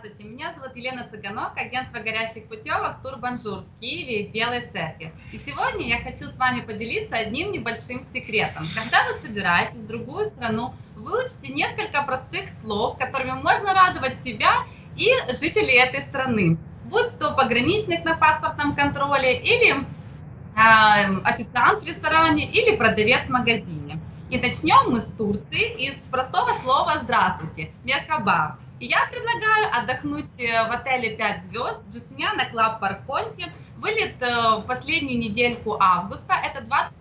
Здравствуйте, меня зовут Елена Цыганок, агентство горящих путевок Турбонжур в Киеве и Белой Церкви. И сегодня я хочу с вами поделиться одним небольшим секретом. Когда вы собираетесь в другую страну, выучите несколько простых слов, которыми можно радовать себя и жителей этой страны. Будь то пограничник на паспортном контроле, или э, официант в ресторане, или продавец в магазине. И начнем мы с Турции из простого слова «здравствуйте» – «merhaba». И я предлагаю отдохнуть э, в отеле 5 звезд Justiniano Club Park Conti. Вылет э, в последнюю недельку августа. Это 20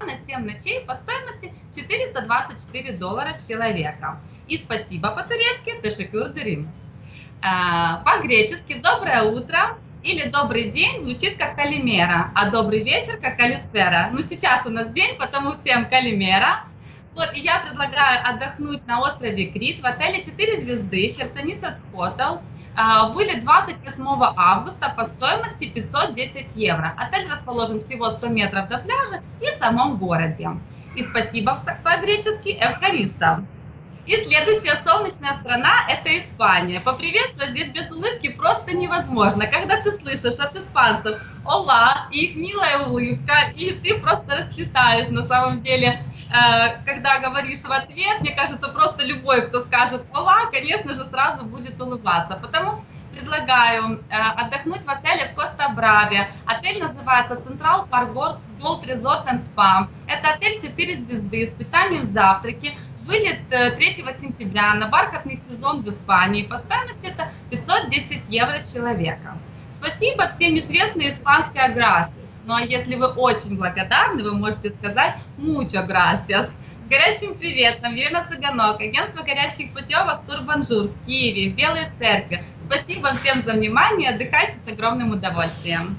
на 7 ночей по стоимости 424 доллара с человека. И спасибо по-турецки Тешекюр Дырим. Э, по-гречески «доброе утро» или «добрый день» звучит как «калимера», а «добрый вечер» как «калиспера». Ну, сейчас у нас день, потому всем «калимера». Вот, и я предлагаю отдохнуть на острове Крит в отеле 4 звезды Херсоница Хотел. Были 28 августа по стоимости 510 евро. Отель расположен всего 100 метров до пляжа и в самом городе. И спасибо по-гречески Эвхариста. И следующая солнечная страна – это Испания. Поприветствовать здесь без улыбки просто невозможно. Когда ты слышишь от испанцев «Ола» и их милая улыбка, и ты просто расцветаешь на самом деле когда говоришь в ответ, мне кажется, просто любой, кто скажет «Ола», конечно же, сразу будет улыбаться. Потому предлагаю э, отдохнуть в отеле в Коста-Браве. Отель называется Central Park Golf Resort and Spa. Это отель 4 звезды с питанием завтраки. Вылет 3 э, сентября на бархатный сезон в Испании. По стоимости это 510 евро с человека. Спасибо всем известной испанское gracias. Ну а если вы очень благодарны, вы можете сказать «mucho gracias». С горячим приветом, Елена Цыганок, агентство горячих путевок Турбонжур в Киеве, в Белой Церкви. Спасибо всем за внимание, отдыхайте с огромным удовольствием.